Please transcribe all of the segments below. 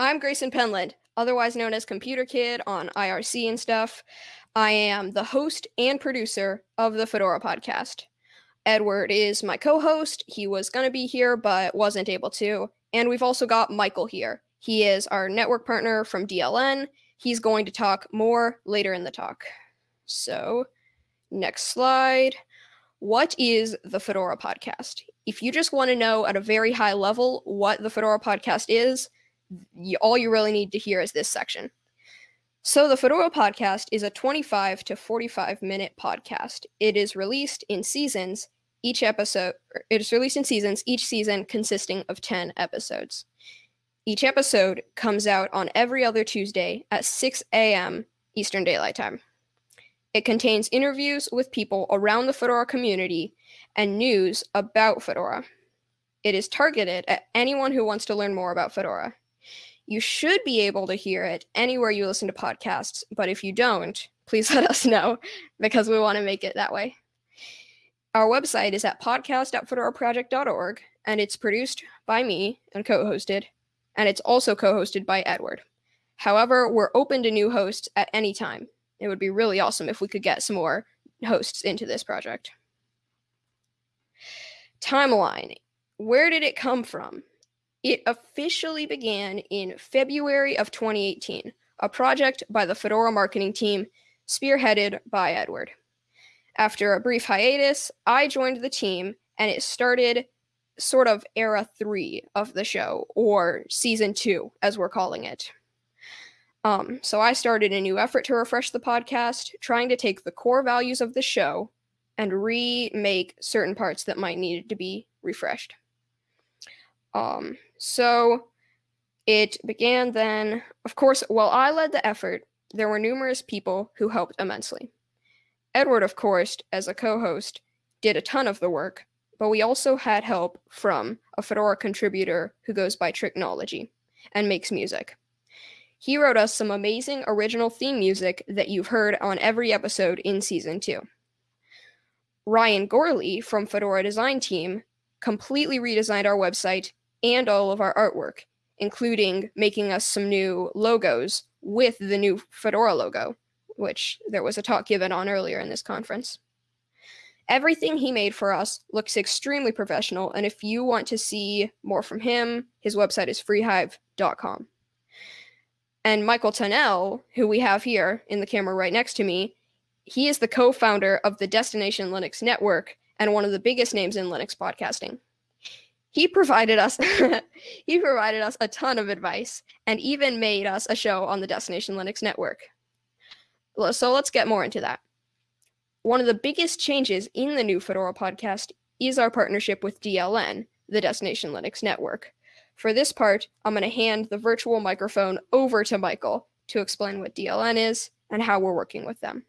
I'm Grayson Penland, otherwise known as Computer Kid on IRC and stuff. I am the host and producer of the Fedora podcast. Edward is my co host. He was going to be here, but wasn't able to. And we've also got Michael here. He is our network partner from DLN. He's going to talk more later in the talk. So, next slide. What is the Fedora podcast? If you just want to know at a very high level what the Fedora podcast is, all you really need to hear is this section. So, the Fedora podcast is a 25 to 45 minute podcast. It is released in seasons each episode, er, it is released in seasons, each season consisting of 10 episodes. Each episode comes out on every other Tuesday at 6 a.m. Eastern Daylight Time. It contains interviews with people around the Fedora community and news about Fedora. It is targeted at anyone who wants to learn more about Fedora. You should be able to hear it anywhere you listen to podcasts, but if you don't, please let us know because we want to make it that way. Our website is at podcast.fedoraproject.org, and it's produced by me and co hosted, and it's also co hosted by Edward. However, we're open to new hosts at any time. It would be really awesome if we could get some more hosts into this project. Timeline Where did it come from? It officially began in February of 2018, a project by the Fedora marketing team, spearheaded by Edward. After a brief hiatus, I joined the team and it started sort of era three of the show, or season two, as we're calling it. Um, so I started a new effort to refresh the podcast, trying to take the core values of the show and remake certain parts that might need to be refreshed. Um, so it began then, of course, while I led the effort, there were numerous people who helped immensely. Edward, of course, as a co host, did a ton of the work, but we also had help from a Fedora contributor who goes by Tricknology and makes music. He wrote us some amazing original theme music that you've heard on every episode in season two. Ryan Gorley from Fedora Design Team completely redesigned our website and all of our artwork, including making us some new logos with the new Fedora logo which there was a talk given on earlier in this conference. Everything he made for us looks extremely professional, and if you want to see more from him, his website is freehive.com. And Michael Tunnell, who we have here in the camera right next to me, he is the co founder of the Destination Linux Network and one of the biggest names in Linux podcasting. He provided us he provided us a ton of advice and even made us a show on the Destination Linux Network. So let's get more into that. One of the biggest changes in the new Fedora podcast is our partnership with DLN, the Destination Linux Network. For this part, I'm going to hand the virtual microphone over to Michael to explain what DLN is and how we're working with them.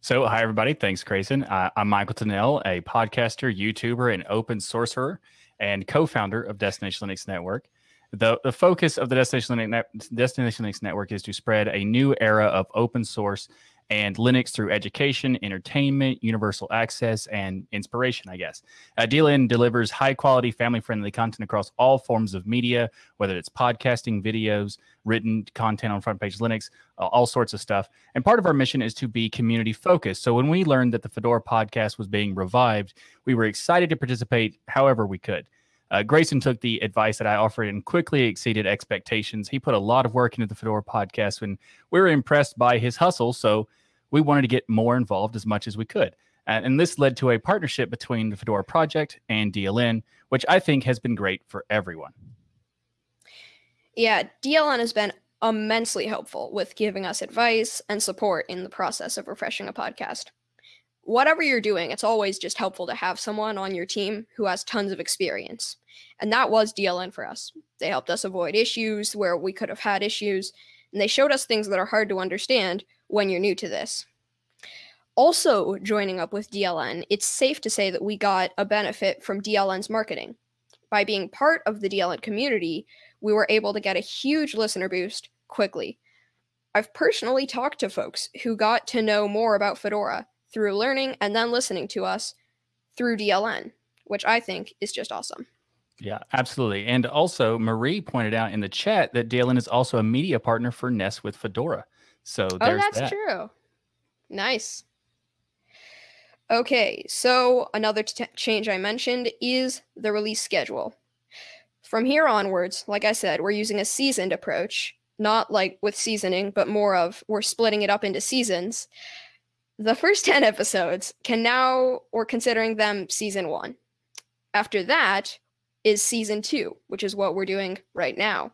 So, hi, everybody. Thanks, Grayson. Uh, I'm Michael Tunnell, a podcaster, YouTuber, and open sourcer and co founder of Destination Linux Network. The, the focus of the Destination Linux, Destination Linux Network is to spread a new era of open source and Linux through education, entertainment, universal access, and inspiration, I guess. Uh, DLN delivers high quality, family friendly content across all forms of media, whether it's podcasting, videos, written content on Front Page Linux, uh, all sorts of stuff. And part of our mission is to be community focused. So when we learned that the Fedora podcast was being revived, we were excited to participate however we could. Uh, Grayson took the advice that I offered and quickly exceeded expectations. He put a lot of work into the Fedora podcast, and we were impressed by his hustle. So we wanted to get more involved as much as we could. And this led to a partnership between the Fedora project and DLN, which I think has been great for everyone. Yeah, DLN has been immensely helpful with giving us advice and support in the process of refreshing a podcast whatever you're doing, it's always just helpful to have someone on your team who has tons of experience. And that was DLN for us. They helped us avoid issues where we could have had issues, and they showed us things that are hard to understand when you're new to this. Also, joining up with DLN, it's safe to say that we got a benefit from DLN's marketing. By being part of the DLN community, we were able to get a huge listener boost quickly. I've personally talked to folks who got to know more about Fedora through learning and then listening to us through DLN, which I think is just awesome. Yeah, absolutely. And also, Marie pointed out in the chat that DLN is also a media partner for Nest with Fedora. So Oh, that's that. true. Nice. Okay, so another t- change I mentioned is the release schedule. From here onwards, like I said, we're using a seasoned approach, not like with seasoning, but more of we're splitting it up into seasons. The first 10 episodes can now, we're considering them season one. After that is season two, which is what we're doing right now.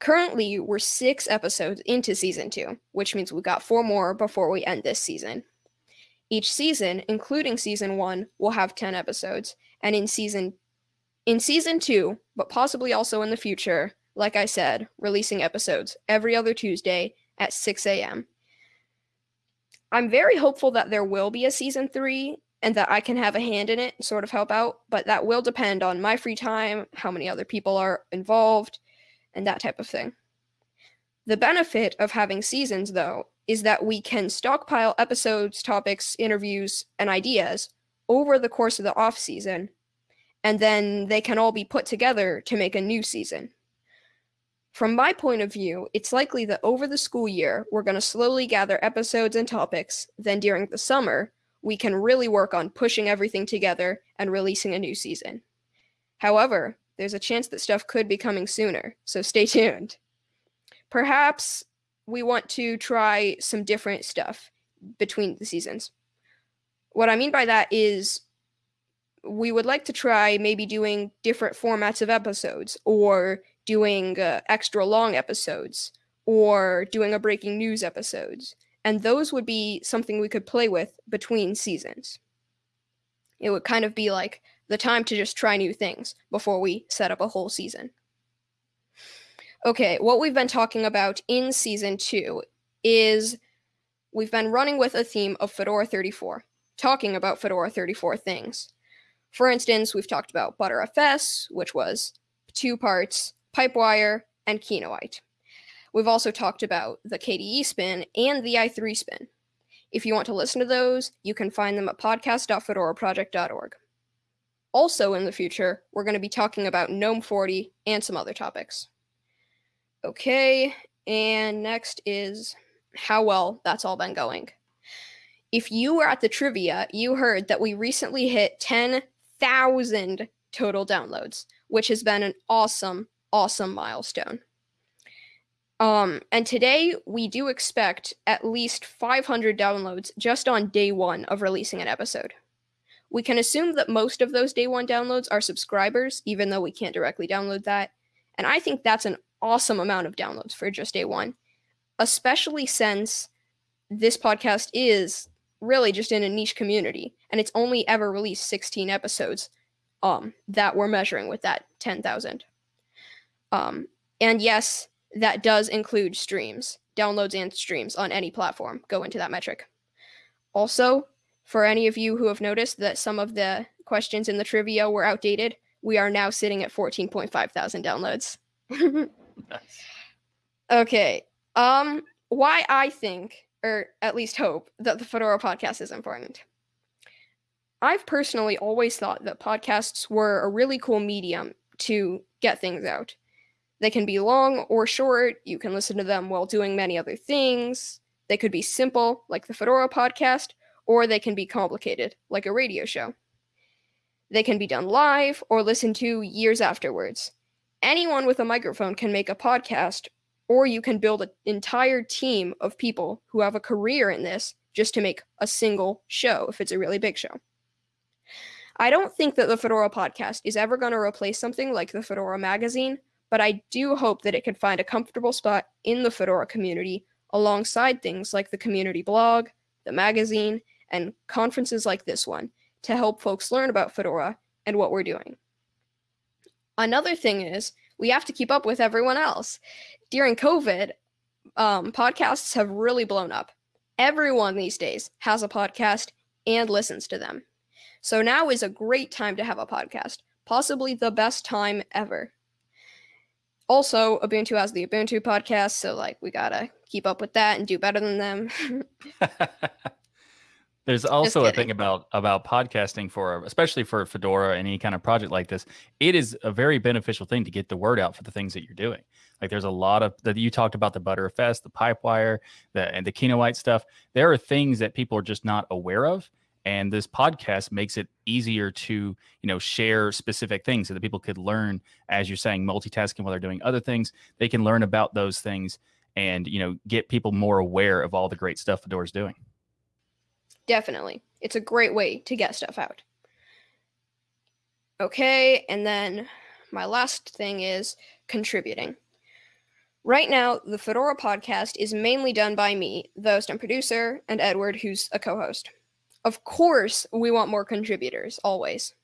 Currently, we're six episodes into season two, which means we've got four more before we end this season. Each season, including season one, will have 10 episodes, and in season in season two, but possibly also in the future, like I said, releasing episodes every other Tuesday at 6 a.m. I'm very hopeful that there will be a season three and that I can have a hand in it sort of help out, but that will depend on my free time, how many other people are involved, and that type of thing. The benefit of having seasons, though, is that we can stockpile episodes, topics, interviews, and ideas over the course of the off season, and then they can all be put together to make a new season. From my point of view, it's likely that over the school year, we're going to slowly gather episodes and topics, then during the summer, we can really work on pushing everything together and releasing a new season. However, there's a chance that stuff could be coming sooner, so stay tuned. Perhaps we want to try some different stuff between the seasons. What I mean by that is we would like to try maybe doing different formats of episodes or doing uh, extra long episodes or doing a breaking news episodes and those would be something we could play with between seasons. It would kind of be like the time to just try new things before we set up a whole season. Okay what we've been talking about in season 2 is we've been running with a theme of fedora 34 talking about fedora 34 things. For instance, we've talked about Btrfs, which was two parts, Pipewire, and Kinoite. We've also talked about the KDE spin and the i3 spin. If you want to listen to those, you can find them at podcast.fedoraproject.org. Also, in the future, we're going to be talking about GNOME 40 and some other topics. Okay, and next is how well that's all been going. If you were at the trivia, you heard that we recently hit 10 thousand total downloads, which has been an awesome, awesome milestone. Um, and today we do expect at least 500 downloads just on day one of releasing an episode. We can assume that most of those day one downloads are subscribers, even though we can't directly download that. And I think that's an awesome amount of downloads for just day one, especially since this podcast is really just in a niche community and it's only ever released 16 episodes um that we're measuring with that 10,000 um and yes that does include streams downloads and streams on any platform go into that metric also for any of you who have noticed that some of the questions in the trivia were outdated we are now sitting at 14.5 thousand downloads nice. okay um why i think or at least hope, that the Fedora podcast is important. I've personally always thought that podcasts were a really cool medium to get things out. They can be long or short, you can listen to them while doing many other things. They could be simple, like the Fedora podcast, or they can be complicated, like a radio show. They can be done live or listened to years afterwards. Anyone with a microphone can make a podcast or you can build an entire team of people who have a career in this just to make a single show if it's a really big show. I don't think that the Fedora podcast is ever going to replace something like the Fedora magazine, but I do hope that it can find a comfortable spot in the Fedora community alongside things like the community blog, the magazine, and conferences like this one to help folks learn about Fedora and what we're doing. Another thing is we have to keep up with everyone else. During COVID, um, podcasts have really blown up. Everyone these days has a podcast and listens to them. So now is a great time to have a podcast, possibly the best time ever. Also, Ubuntu has the Ubuntu podcast, so like we gotta keep up with that and do better than them. There's also a thing about about podcasting for especially for Fedora and any kind of project like this. It is a very beneficial thing to get the word out for the things that you're doing. Like there's a lot of that you talked about the Btrfs the Pipewire, the and the Kinoite stuff. There are things that people are just not aware of and this podcast makes it easier to you know share specific things so that people could learn as you're saying multitasking while they're doing other things. They can learn about those things and you know get people more aware of all the great stuff fedora's doing. Definitely. It's a great way to get stuff out. Okay and then my last thing is contributing. Right now, the Fedora podcast is mainly done by me, the host and producer, and Edward, who's a co host. Of course, we want more contributors, always.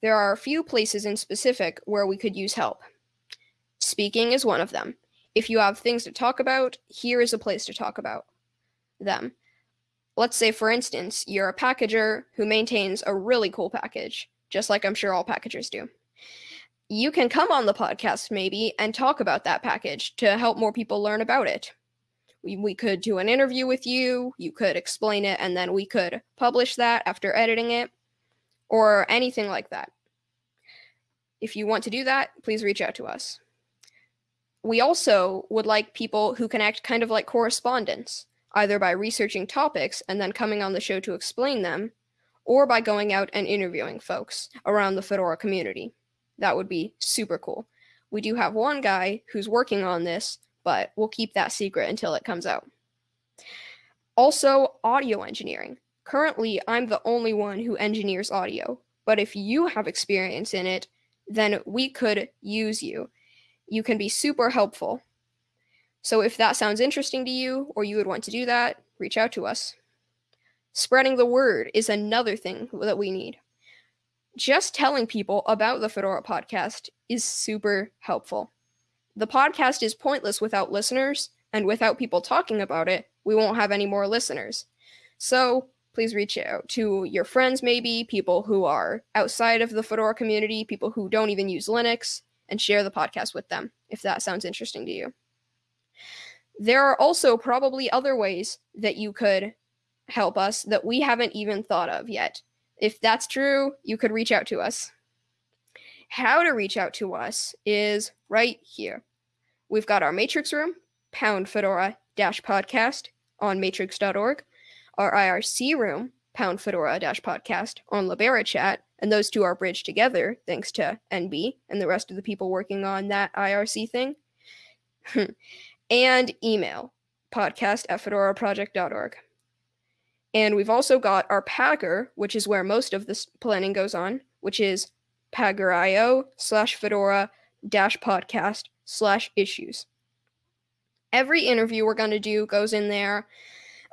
There are a few places in specific where we could use help. Speaking is one of them. If you have things to talk about, here is a place to talk about them. Let's say, for instance, you're a packager who maintains a really cool package, just like I'm sure all packagers do. You can come on the podcast, maybe, and talk about that package to help more people learn about it we, could do an interview with you, you could explain it, and then we could publish that after editing it, or anything like that. If you want to do that, please reach out to us. We also would like people who can act kind of like correspondents, either by researching topics and then coming on the show to explain them, or by going out and interviewing folks around the Fedora community. That would be super cool. We do have one guy who's working on this but we'll keep that secret until it comes out. Also, audio engineering. Currently, I'm the only one who engineers audio, but if you have experience in it, then we could use you. You can be super helpful. So if that sounds interesting to you or you would want to do that, reach out to us. Spreading the word is another thing that we need. Just telling people about the Fedora podcast is super helpful. The podcast is pointless without listeners, and without people talking about it, we won't have any more listeners. So please reach out to your friends, maybe people who are outside of the Fedora community, people who don't even use Linux, and share the podcast with them if that sounds interesting to you. There are also probably other ways that you could help us that we haven't even thought of yet. If that's true, you could reach out to us. How to reach out to us is right here. We've got our Matrix room, pound Fedora dash podcast on matrix.org, our IRC room, pound Fedora dash podcast on Libera chat, and those two are bridged together thanks to NB and the rest of the people working on that IRC thing. and email podcast at fedoraproject.org. And we've also got our Pagure, which is where most of this planning goes on, which is pagure.io slash fedora dash podcast slash issues. Every interview we're going to do goes in there.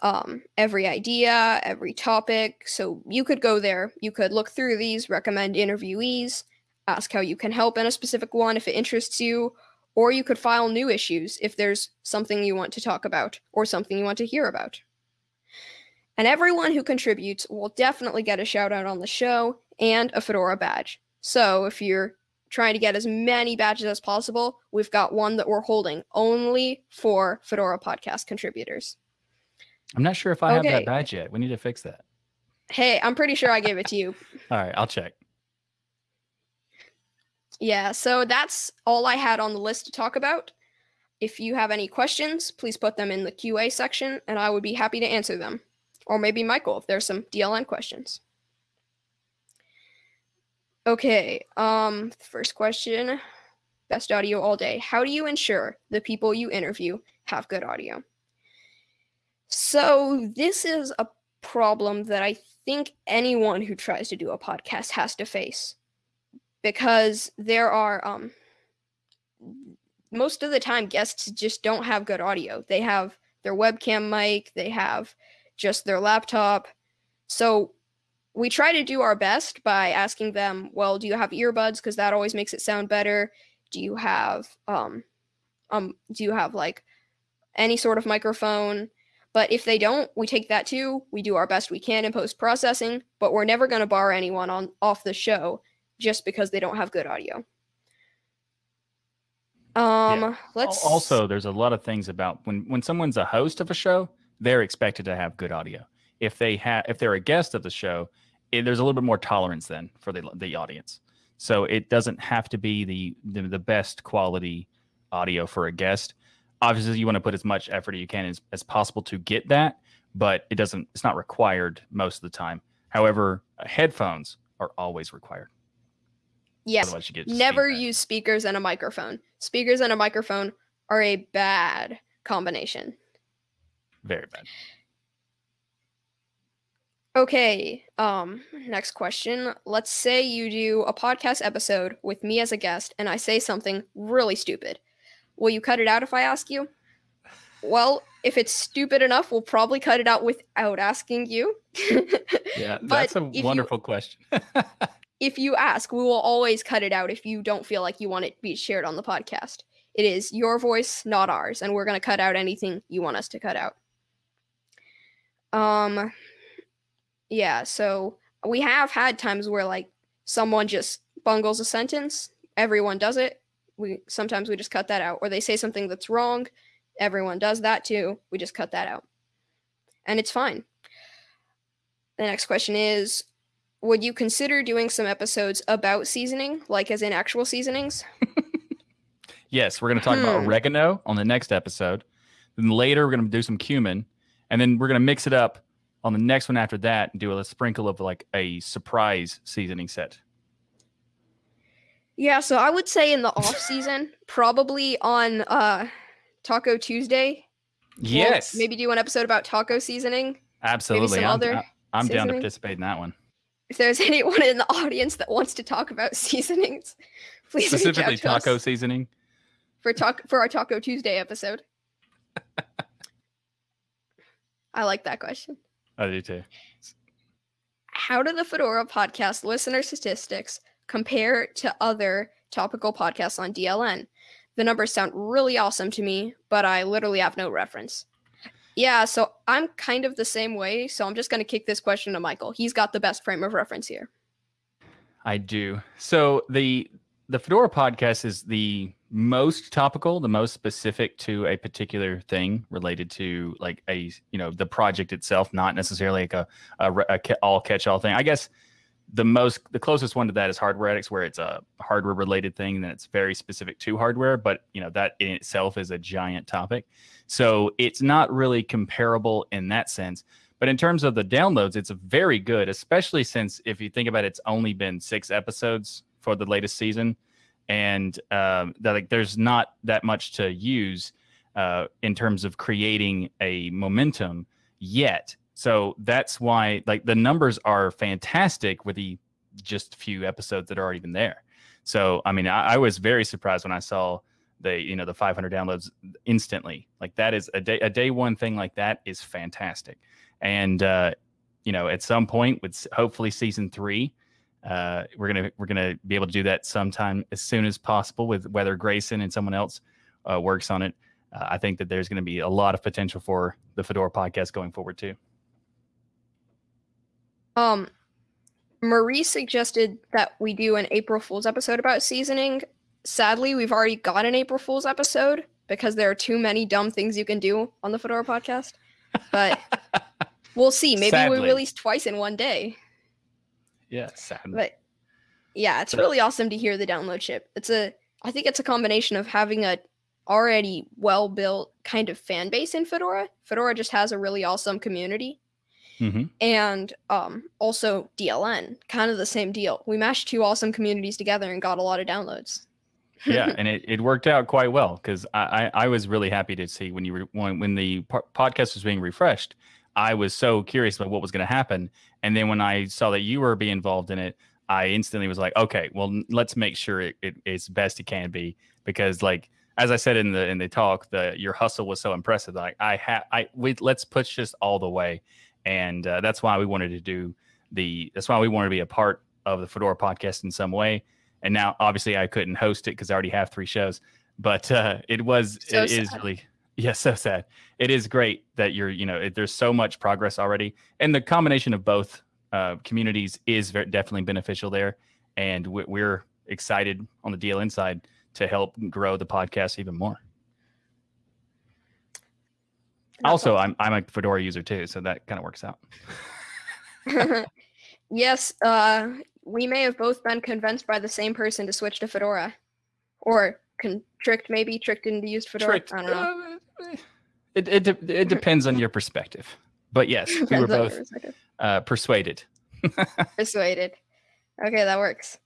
Um, every idea, every topic. So you could go there. You could look through these, recommend interviewees, ask how you can help in a specific one if it interests you, or you could file new issues if there's something you want to talk about or something you want to hear about. And everyone who contributes will definitely get a shout out on the show and a Fedora badge. So if you're trying to get as many badges as possible, we've got one that we're holding only for Fedora podcast contributors. I'm not sure if I okay. have that badge yet. We need to fix that. Hey, I'm pretty sure I gave it to you. all right, I'll check. Yeah, so that's all I had on the list to talk about. If you have any questions, please put them in the QA section and I would be happy to answer them. Or maybe Michael if there's some DLN questions. Okay. Um, first question. Best audio all day. How do you ensure the people you interview have good audio? So, this is a problem that I think anyone who tries to do a podcast has to face because there are um most of the time guests just don't have good audio. They have their webcam mic, they have just their laptop. So we try to do our best by asking them, well, do you have earbuds? Because that always makes it sound better. Do you have um um do you have like any sort of microphone? But if they don't, we take that too. We do our best we can in post processing, but we're never going to bar anyone on off the show just because they don't have good audio. Um, yeah. let's also there's a lot of things about when when someone's a host of a show, they're expected to have good audio if they have if they're a guest of the show, it, there's a little bit more tolerance then for the the audience. So it doesn't have to be the the, the best quality audio for a guest. Obviously, you want to put as much effort as you can as, as possible to get that, but it doesn't. It's not required most of the time. However, uh, headphones are always required. Yes. Never use speakers and a microphone. Speakers and a microphone are a bad combination. Very bad. Okay. Um, next question. Let's say you do a podcast episode with me as a guest and I say something really stupid. Will you cut it out if I ask you? Well, if it's stupid enough, we'll probably cut it out without asking you. yeah, that's a wonderful you, question. if you ask, we will always cut it out if you don't feel like you want it to be shared on the podcast. It is your voice, not ours, and we're going to cut out anything you want us to cut out. Um yeah, so we have had times where like someone just bungles a sentence, everyone does it. We sometimes we just cut that out or they say something that's wrong, everyone does that too. We just cut that out. And it's fine. The next question is would you consider doing some episodes about seasoning, like as in actual seasonings? yes, we're going to talk hmm. about oregano on the next episode. Then later, we're going to do some cumin, and then we're going to mix it up on the next one after that and do a sprinkle of like a surprise seasoning set. Yeah, so I would say in the off season, probably on uh Taco Tuesday. Yes. We'll maybe do an episode about taco seasoning. Absolutely. I'm, other I'm down to participate in that one. If there's anyone in the audience that wants to talk about seasonings, please specifically taco seasoning for talk for our Taco Tuesday episode. I like that question. I do too. How do the Fedora podcast listener statistics compare to other topical podcasts on DLN? The numbers sound really awesome to me, but I literally have no reference. Yeah, so I'm kind of the same way. So I'm just going to kick this question to Michael. He's got the best frame of reference here. I do. So the the Fedora podcast is the most topical, the most specific to a particular thing related to like a you know the project itself, not necessarily like a, a, a all catch all thing. I guess the most the closest one to that is hardware addicts where it's a hardware related thing it's very specific to hardware but you know that in itself is a giant topic so it's not really comparable in that sense but in terms of the downloads it's very good especially since if you think about it, it's only been six episodes for the latest season and um, that like there's not that much to use uh, in terms of creating a momentum yet. So that's why like the numbers are fantastic with the just few episodes that are already been there. So I mean, I, I was very surprised when I saw the you know the 500 downloads instantly. Like that is a day a day one thing like that is fantastic. And uh, you know, at some point with hopefully season three, uh, we're gonna we're gonna be able to do that sometime as soon as possible with whether Grayson and someone else uh, works on it. Uh, I think that there's going to be a lot of potential for the Fedora podcast going forward too. Um, Marie suggested that we do an April Fool's episode about seasoning. Sadly, we've already got an April Fool's episode because there are too many dumb things you can do on the Fedora podcast. But we'll see. Maybe Sadly. we release twice in one day. Yeah, sad. But yeah, it's really awesome to hear the download ship. It's a I think it's a combination of having a already well built kind of fan base in Fedora. Fedora just has a really awesome community. Mm-hmm. And um, also DLN, kind of the same deal. We mashed two awesome communities together and got a lot of downloads. yeah, and it, it worked out quite well because I, I, I was really happy to see when you re, when when the po- podcast was being refreshed I was so curious about what was going to happen. And then when I saw that you were being involved in it, I instantly was like, okay, well, let's make sure it, it, it's best it can be because, like, as I said in the in the talk, the your hustle was so impressive. Like, I had, I we let's push this all the way, and uh, that's why we wanted to do the. That's why we wanted to be a part of the Fedora podcast in some way. And now, obviously, I couldn't host it because I already have three shows. But uh, it was so it sad. is really yeah, so sad. It is great that you're, you know, it, there's so much progress already, and the combination of both uh, communities is very, definitely beneficial there. And we, we're excited on the DLN side to help grow the podcast even more. Also, I'm I'm a Fedora user too, so that kind of works out. yes, uh, we may have both been convinced by the same person to switch to Fedora, or con- tricked, maybe tricked into used Fedora. Tricked. I don't know. Uh, it it de- it depends on your perspective, but yes, we were Depends on your both uh, persuaded. persuaded. Okay, that works.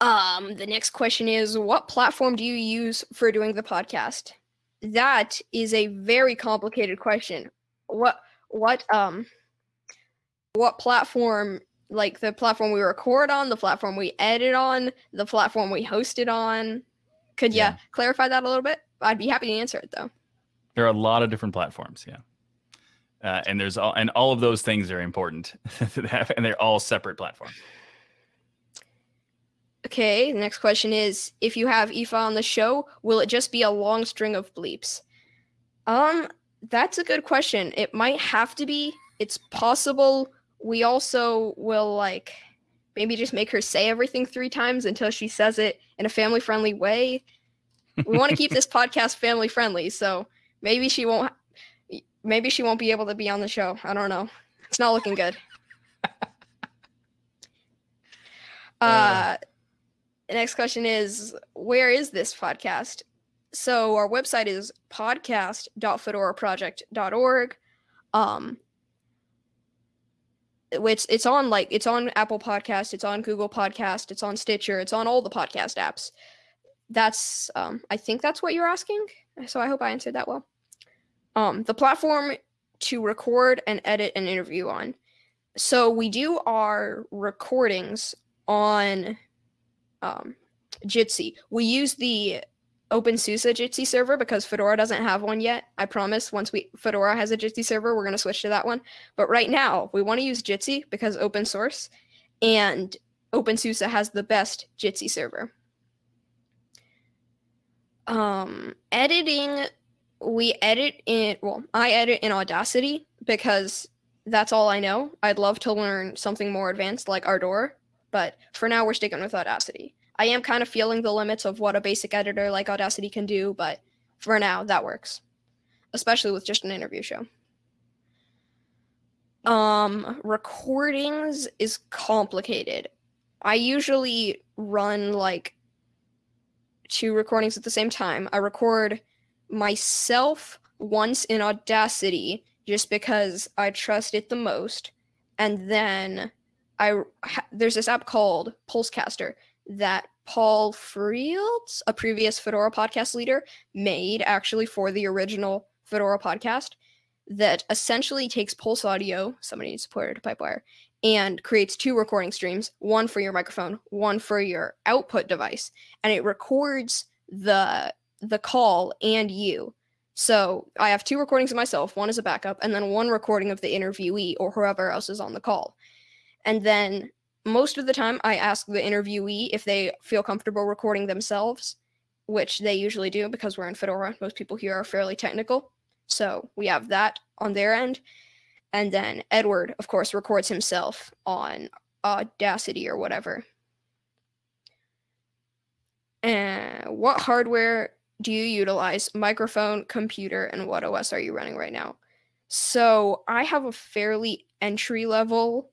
Um, the next question is what platform do you use for doing the podcast? That is a very complicated question. What what um what platform like the platform we record on, the platform we edit on, the platform we host it on? Could you clarify that a little bit? I'd be happy to answer it though. There are a lot of different platforms, yeah. Uh, and there's all and all of those things are important and they're all separate platforms. Okay, the next question is if you have Aoife on the show, will it just be a long string of bleeps? Um, that's a good question. It might have to be. It's possible we also will like maybe just make her say everything three times until she says it in a family friendly way. We want to keep this podcast family friendly, so maybe she won't maybe she won't be able to be on the show. I don't know. It's not looking good. Uh, the next question is where is this podcast? So our website is podcast.fedoraproject.org. Um which it's on like it's on Apple Podcast, it's on Google Podcast, it's on Stitcher, it's on all the podcast apps. That's um I think that's what you're asking. So I hope I answered that well. Um the platform to record and edit an interview on. So we do our recordings on um, Jitsi. We use the OpenSUSE Jitsi server because Fedora doesn't have one yet. I promise once we Fedora has a Jitsi server, we're going to switch to that one. But right now, we want to use Jitsi because open source and OpenSUSE has the best Jitsi server. Um, editing, we edit in, well, I edit in Audacity because that's all I know. I'd love to learn something more advanced like Ardour, but for now we're sticking with Audacity. I am kind of feeling the limits of what a basic editor like Audacity can do, but for now that works, especially with just an interview show. Um, recordings is complicated. I usually run like two recordings at the same time. I record myself once in Audacity just because I trust it the most, and then I there's this app called Pulsecaster that Paul Frields, a previous Fedora podcast leader, made actually for the original Fedora podcast that essentially takes Pulse audio, somebody needs to put it to Pipewire, and creates two recording streams, one for your microphone, one for your output device, and it records the the call and you. So I have two recordings of myself, one is a backup, and then one recording of the interviewee or whoever else is on the call. And then most of the time, I ask the interviewee if they feel comfortable recording themselves, which they usually do because we're in Fedora. Most people here are fairly technical. So we have that on their end. And then Edward, of course, records himself on Audacity or whatever. And what hardware do you utilize? Microphone, computer, and what OS are you running right now? So I have a fairly entry level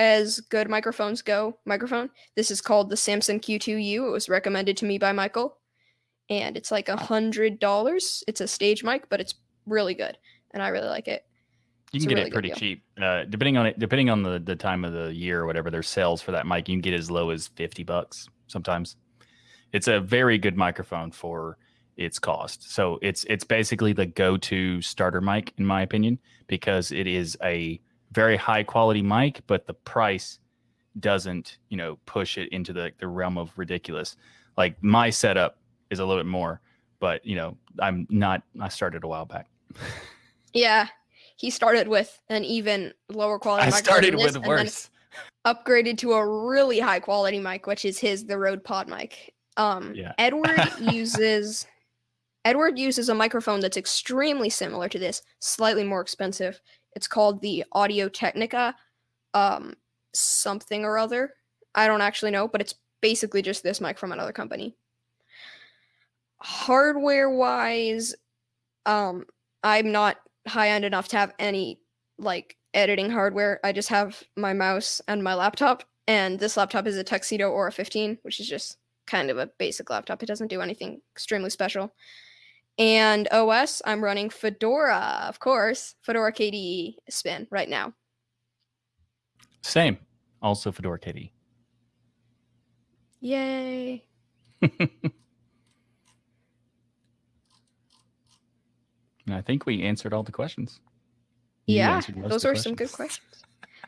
as good microphones go microphone. This is called the Samson Q2U. It was recommended to me by Michael. And it's like a hundred dollars. It's a stage mic, but it's really good. And I really like it. You It's can get really it pretty cheap, uh, depending on it. Depending on the the time of the year or whatever, there's sales for that mic. You can get as low as fifty bucks sometimes. It's a very good microphone for its cost. So it's it's basically the go-to starter mic in my opinion because it is a very high quality mic, but the price doesn't you know push it into the the realm of ridiculous. Like my setup is a little bit more, but you know I'm not. I started a while back. Yeah. He started with an even lower quality I microphone started with and worse. upgraded to a really high quality mic, which is his the Rode Pod mic. Um Yeah. Edward uses Edward uses a microphone that's extremely similar to this, slightly more expensive. It's called the Audio Technica um something or other. I don't actually know, but it's basically just this mic from another company. Hardware wise, Um, I'm not high end enough to have any like editing hardware. I just have my mouse and my laptop, and this laptop is a Tuxedo Aura 15, which is just kind of a basic laptop. It doesn't do anything extremely special. And OS, I'm running Fedora, of course, Fedora KDE spin right now. Same. Also Fedora KDE. Yay. And I think we answered all the questions. You yeah, those are some good questions.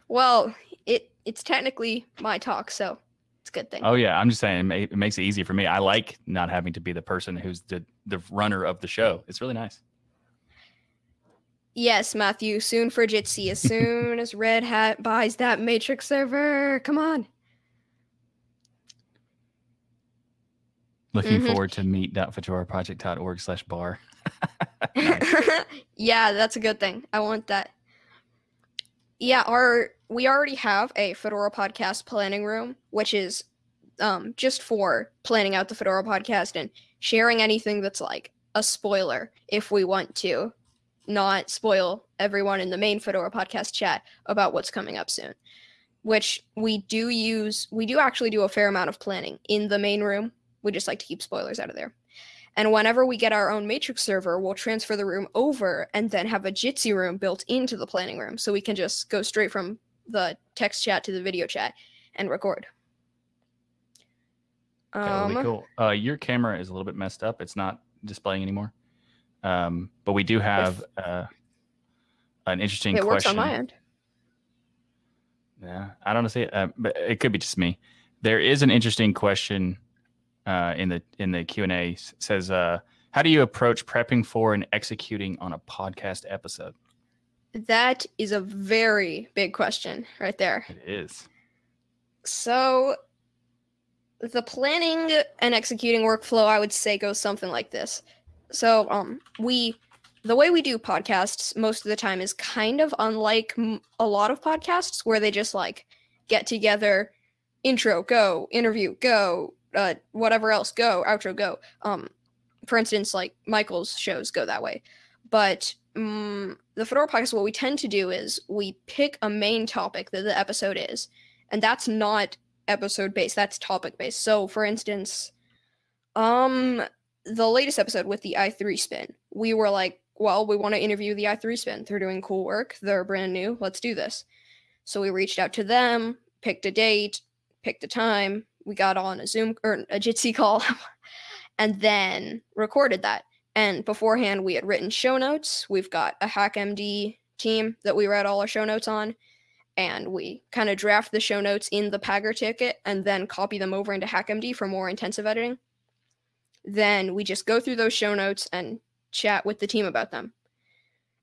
Well, it it's technically my talk, so it's a good thing. Oh yeah, I'm just saying it, makes it easy for me. I like not having to be the person who's the the runner of the show. It's really nice. Yes, Matthew. Soon for Jitsi. As soon as Red Hat buys that Matrix server, come on. Looking mm-hmm. forward to meet.fedoraproject.org slash bar. yeah, that's a good thing. I want that. Yeah, our we already have a Fedora podcast planning room, which is um, just for planning out the Fedora podcast and sharing anything that's like a spoiler if we want to not spoil everyone in the main Fedora podcast chat about what's coming up soon. Which we do use, we do actually do a fair amount of planning in the main room. We just like to keep spoilers out of there. And whenever we get our own matrix server, we'll transfer the room over and then have a Jitsi room built into the planning room. So we can just go straight from the text chat to the video chat and record. Um, cool. Uh, your camera is a little bit messed up. It's not displaying anymore. Um, but we do have uh, an interesting it question. works on my end. Yeah, I don't see it, uh, but it could be just me. There is an interesting question uh, in the in the Q and A says, uh, "How do you approach prepping for and executing on a podcast episode?" That is a very big question, right there. It is. So, the planning and executing workflow, I would say, goes something like this. So, um, we the way we do podcasts most of the time is kind of unlike a lot of podcasts where they just like get together, intro, go, interview, go, uh, whatever else go outro go um for instance like michael's shows go that way but um, the fedora podcast what we tend to do is we pick a main topic that the episode is and that's not episode based that's topic based. So for instance um the latest episode with the i3 spin we were like well we want to interview the i3 spin. They're doing cool work. They're brand new. Let's do this. So we reached out to them picked a date picked a time. We got on a Zoom or a Jitsi call and then recorded that. And beforehand, we had written show notes. We've got a HackMD team that we write all our show notes on. And we kind of draft the show notes in the Pagure ticket and then copy them over into HackMD for more intensive editing. Then we just go through those show notes and chat with the team about them.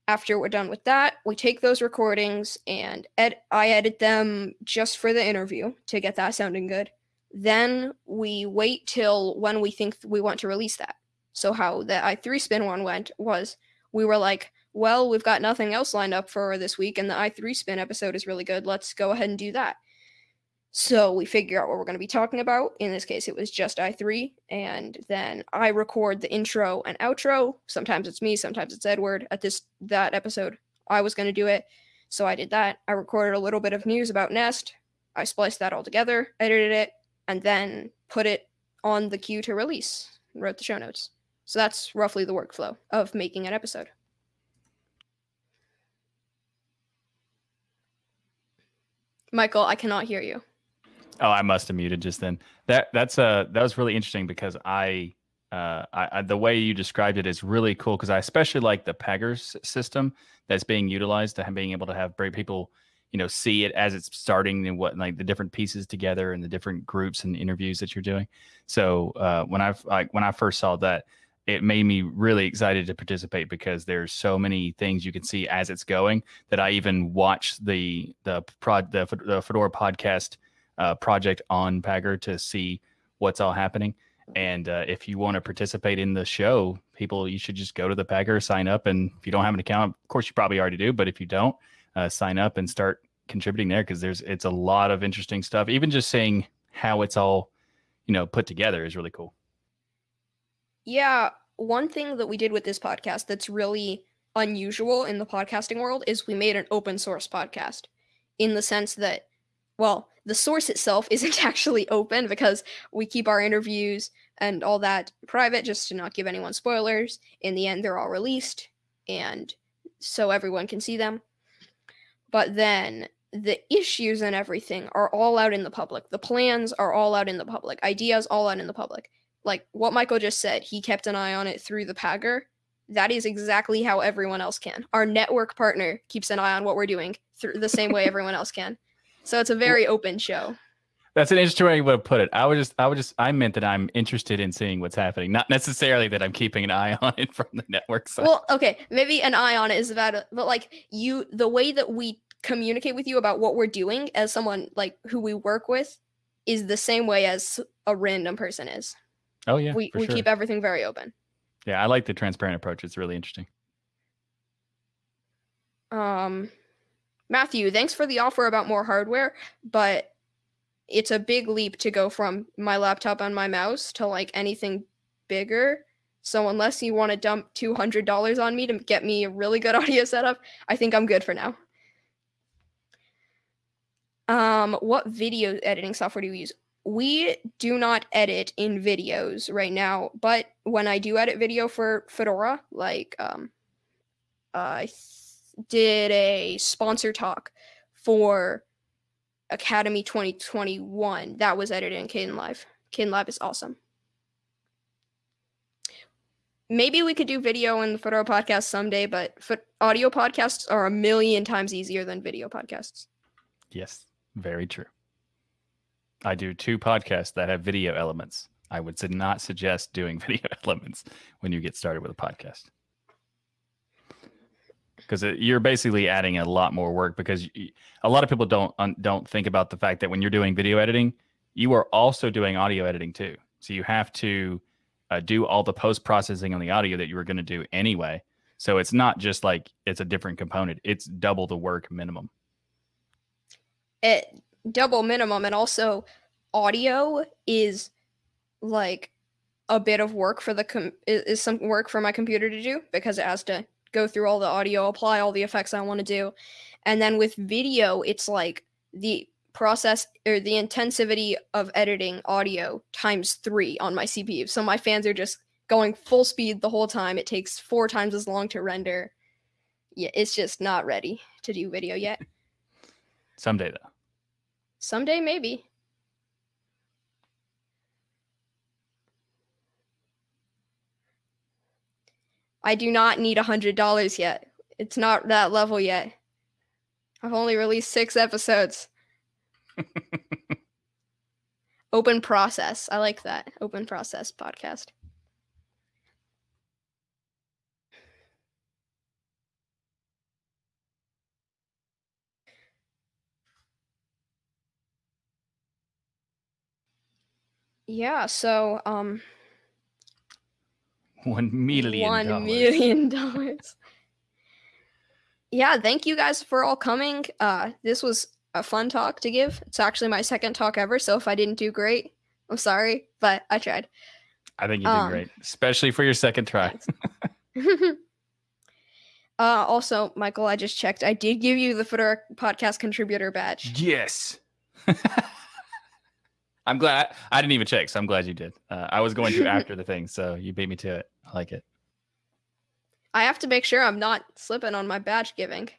After we're done with that, we take those recordings and ed- I edit them just for the interview to get that sounding good. Then we wait till when we think we want to release that. So how the i3 spin one went was we were like, well, we've got nothing else lined up for this week, and the i3 spin episode is really good. Let's go ahead and do that. So we figure out what we're going to be talking about. In this case, it was just i3, and then I record the intro and outro. Sometimes it's me, sometimes it's Edward. At this that episode, I was going to do it, so I did that. I recorded a little bit of news about Nest. I spliced that all together, edited it, and then put it on the queue to release. Wrote the show notes. So that's roughly the workflow of making an episode. Michael, I cannot hear you. Oh, I must have muted just then. That that's uh that was really interesting because I uh I, I the way you described it is really cool because I especially like the Pagure system that's being utilized to being able to have brave people you know see it as it's starting and what like the different pieces together and the different groups and interviews that you're doing so uh, when I've like when i first saw that it made me really excited to participate because there's so many things you can see as it's going that i even watch the the prod the, the fedora podcast uh, project on Pagure to see what's all happening and uh, if you want to participate in the show people you should just go to the Pagure, sign up and if you don't have an account of course you probably already do but if you don't uh, sign up and start contributing there because there's it's a lot of interesting stuff. Even just seeing how it's all, you know, put together is really cool. Yeah, one thing that we did with this podcast that's really unusual in the podcasting world is we made an open source podcast in the sense that well, the source itself isn't actually open because we keep our interviews and all that private just to not give anyone spoilers. In the end, they're all released and so everyone can see them. But then the issues and everything are all out in the public. The plans are all out in the public. Ideas all out in the public. Like what Michael just said, he kept an eye on it through the Pagure. That is exactly how everyone else can. Our network partner keeps an eye on what we're doing through the same way everyone else can. So it's a very open show. That's an interesting way you to put it. I was just, I was just, I meant that I'm interested in seeing what's happening, not necessarily that I'm keeping an eye on it from the network side. Well, okay, maybe an eye on it is about, but like you, the way that we communicate with you about what we're doing as someone like who we work with is the same way as a random person is. Oh yeah, we we sure. keep everything very open. Yeah, I like the transparent approach. It's really interesting. Um, Matthew, thanks for the offer about more hardware, but it's a big leap to go from my laptop and my mouse to like anything bigger. So unless you want to dump two hundred dollars on me to get me a really good audio setup, I think I'm good for now. Um, what video editing software do you use? We do not edit in videos right now, but when I do edit video for Fedora, like um, I did a sponsor talk for Akademy 2021 that was edited in Kdenlive. Caden Live is awesome. Maybe we could do video in the Fedora podcast someday, but audio podcasts are a million times easier than video podcasts. Yes, very true. I do two podcasts that have video elements. I would not suggest doing video elements when you get started with a podcast because you're basically adding a lot more work because you, a lot of people don't don't think about the fact that when you're doing video editing, you are also doing audio editing too. So you have to uh, do all the post processing on the audio that you were going to do anyway. So it's not just like it's a different component; it's double the work minimum. It double minimum, and also audio is like a bit of work for the com- is, some work for my computer to do because it has to go through all the audio, apply all the effects I want to do. And then with video, it's like the process or the intensivity of editing audio times three on my CPU. So my fans are just going full speed the whole time. It takes four times as long to render. Yeah, it's just not ready to do video yet. Someday, though. Someday, maybe. I do not need a hundred dollars yet. It's not that level yet. I've only released six episodes. Open process. I like that. Open process podcast. Yeah, so um one million. One million dollars. yeah, thank you guys for all coming. Uh, this was a fun talk to give. It's actually my second talk ever, so if I didn't do great, I'm sorry, but I tried. I think you did um, great, especially for your second try. uh, also, Michael, I just checked. I did give you the Fedora podcast contributor badge. Yes. I'm glad I didn't even check, so I'm glad you did. Uh, I was going to after the thing, so you beat me to it. I like it. I have to make sure I'm not slipping on my badge giving.